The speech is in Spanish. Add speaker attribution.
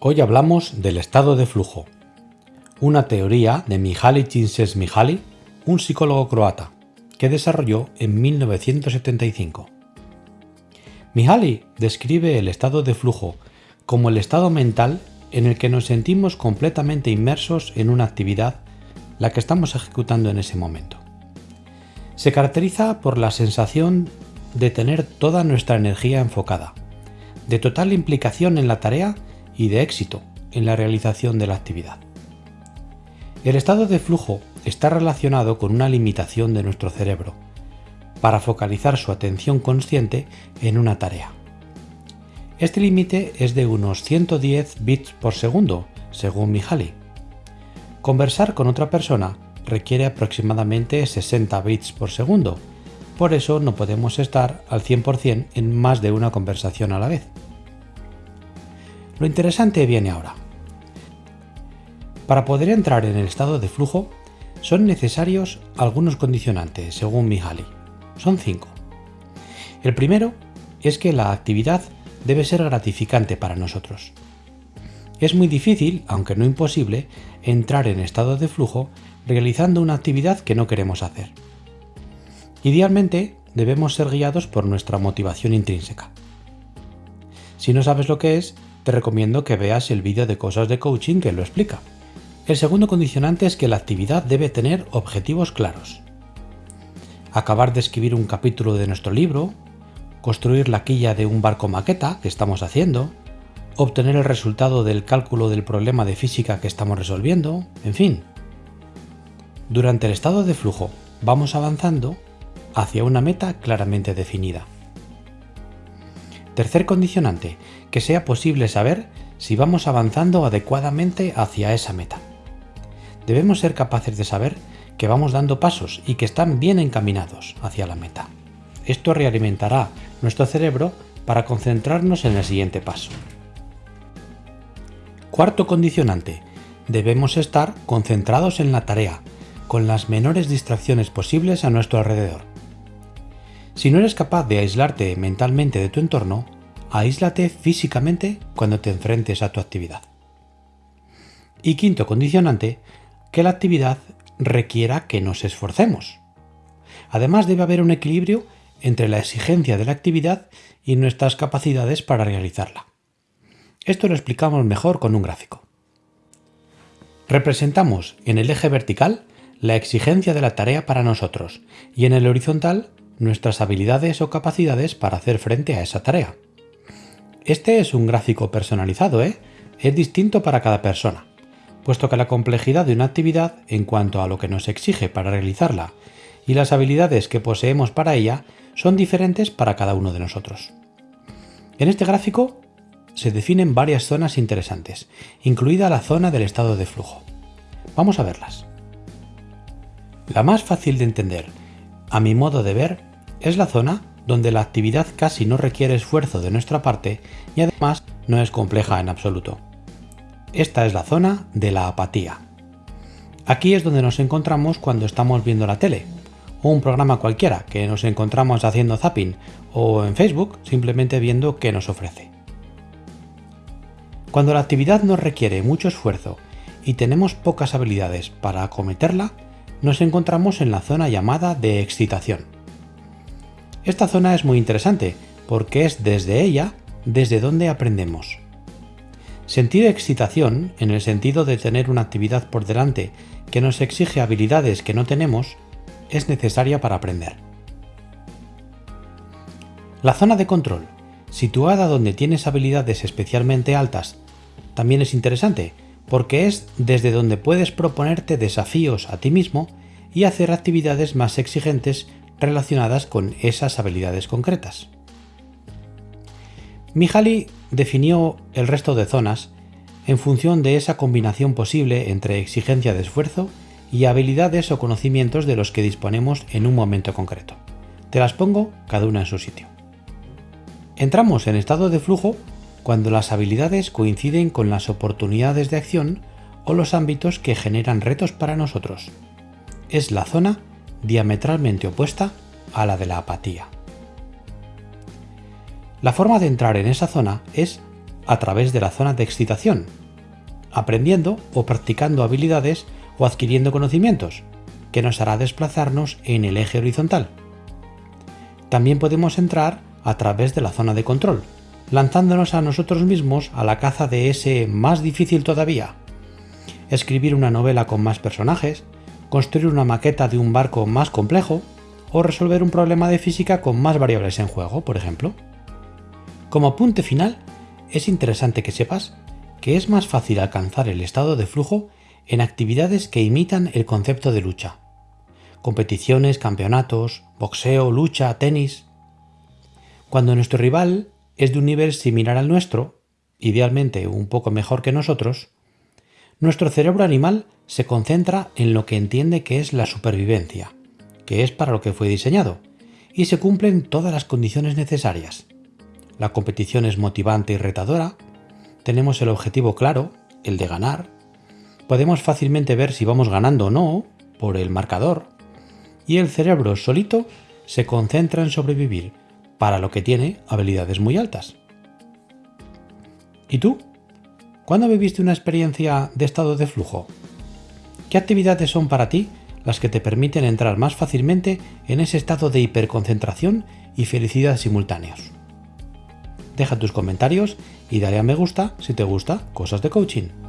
Speaker 1: Hoy hablamos del estado de flujo, una teoría de Mihaly Csikszentmihalyi, un psicólogo croata, que desarrolló en 1975. Mihaly describe el estado de flujo como el estado mental en el que nos sentimos completamente inmersos en una actividad, la que estamos ejecutando en ese momento. Se caracteriza por la sensación de tener toda nuestra energía enfocada, de total implicación en la tarea y de éxito en la realización de la actividad. El estado de flujo está relacionado con una limitación de nuestro cerebro para focalizar su atención consciente en una tarea. Este límite es de unos 110 bits por segundo, según Mihaly. Conversar con otra persona requiere aproximadamente 60 bits por segundo, por eso no podemos estar al 100% en más de una conversación a la vez. Lo interesante viene ahora. Para poder entrar en el estado de flujo, son necesarios algunos condicionantes, según Mihaly. Son cinco. El primero es que la actividad debe ser gratificante para nosotros. Es muy difícil, aunque no imposible, entrar en estado de flujo realizando una actividad que no queremos hacer. Idealmente, debemos ser guiados por nuestra motivación intrínseca. Si no sabes lo que es, te recomiendo que veas el vídeo de cosas de coaching que lo explica. El segundo condicionante es que la actividad debe tener objetivos claros. Acabar de escribir un capítulo de nuestro libro, construir la quilla de un barco maqueta que estamos haciendo, obtener el resultado del cálculo del problema de física que estamos resolviendo, en fin. Durante el estado de flujo vamos avanzando hacia una meta claramente definida. Tercer condicionante, que sea posible saber si vamos avanzando adecuadamente hacia esa meta. Debemos ser capaces de saber que vamos dando pasos y que están bien encaminados hacia la meta. Esto realimentará nuestro cerebro para concentrarnos en el siguiente paso. Cuarto condicionante. Debemos estar concentrados en la tarea, con las menores distracciones posibles a nuestro alrededor. Si no eres capaz de aislarte mentalmente de tu entorno, aíslate físicamente cuando te enfrentes a tu actividad. Y quinto condicionante, que la actividad requiera que nos esforcemos. Además debe haber un equilibrio entre la exigencia de la actividad y nuestras capacidades para realizarla. Esto lo explicamos mejor con un gráfico. Representamos en el eje vertical la exigencia de la tarea para nosotros y en el horizontal nuestras habilidades o capacidades para hacer frente a esa tarea. Este es un gráfico personalizado, ¿eh? Es distinto para cada persona, puesto que la complejidad de una actividad en cuanto a lo que nos exige para realizarla y las habilidades que poseemos para ella son diferentes para cada uno de nosotros. En este gráfico se definen varias zonas interesantes, incluida la zona del estado de flujo. Vamos a verlas. La más fácil de entender, a mi modo de ver, es la zona donde la actividad casi no requiere esfuerzo de nuestra parte y además no es compleja en absoluto. Esta es la zona de la apatía. Aquí es donde nos encontramos cuando estamos viendo la tele, o un programa cualquiera que nos encontramos haciendo zapping, o en Facebook simplemente viendo qué nos ofrece. Cuando la actividad nos requiere mucho esfuerzo y tenemos pocas habilidades para acometerla, nos encontramos en la zona llamada de excitación. Esta zona es muy interesante porque es desde ella desde donde aprendemos. Sentir excitación, en el sentido de tener una actividad por delante que nos exige habilidades que no tenemos, es necesaria para aprender. La zona de control, situada donde tienes habilidades especialmente altas, también es interesante porque es desde donde puedes proponerte desafíos a ti mismo y hacer actividades más exigentes relacionadas con esas habilidades concretas. Mihaly definió el resto de zonas en función de esa combinación posible entre exigencia de esfuerzo y habilidades o conocimientos de los que disponemos en un momento concreto. Te las pongo cada una en su sitio. Entramos en estado de flujo cuando las habilidades coinciden con las oportunidades de acción o los ámbitos que generan retos para nosotros. Es la zona diametralmente opuesta a la de la apatía. La forma de entrar en esa zona es a través de la zona de excitación, aprendiendo o practicando habilidades o adquiriendo conocimientos, que nos hará desplazarnos en el eje horizontal. También podemos entrar a través de la zona de control, lanzándonos a nosotros mismos a la caza de ese más difícil todavía. Escribir una novela con más personajes, construir una maqueta de un barco más complejo o resolver un problema de física con más variables en juego, por ejemplo. Como apunte final, es interesante que sepas que es más fácil alcanzar el estado de flujo en actividades que imitan el concepto de lucha. Competiciones, campeonatos, boxeo, lucha, tenis. Cuando nuestro rival es de un nivel similar al nuestro, idealmente un poco mejor que nosotros, nuestro cerebro animal se concentra en lo que entiende que es la supervivencia, que es para lo que fue diseñado, y se cumplen todas las condiciones necesarias. La competición es motivante y retadora, tenemos el objetivo claro, el de ganar, podemos fácilmente ver si vamos ganando o no por el marcador, y el cerebro solito se concentra en sobrevivir, para lo que tiene habilidades muy altas. ¿Y tú? ¿Cuándo viviste una experiencia de estado de flujo? ¿Qué actividades son para ti las que te permiten entrar más fácilmente en ese estado de hiperconcentración y felicidad simultáneos? Deja tus comentarios y dale a me gusta si te gusta Cosas de Coaching.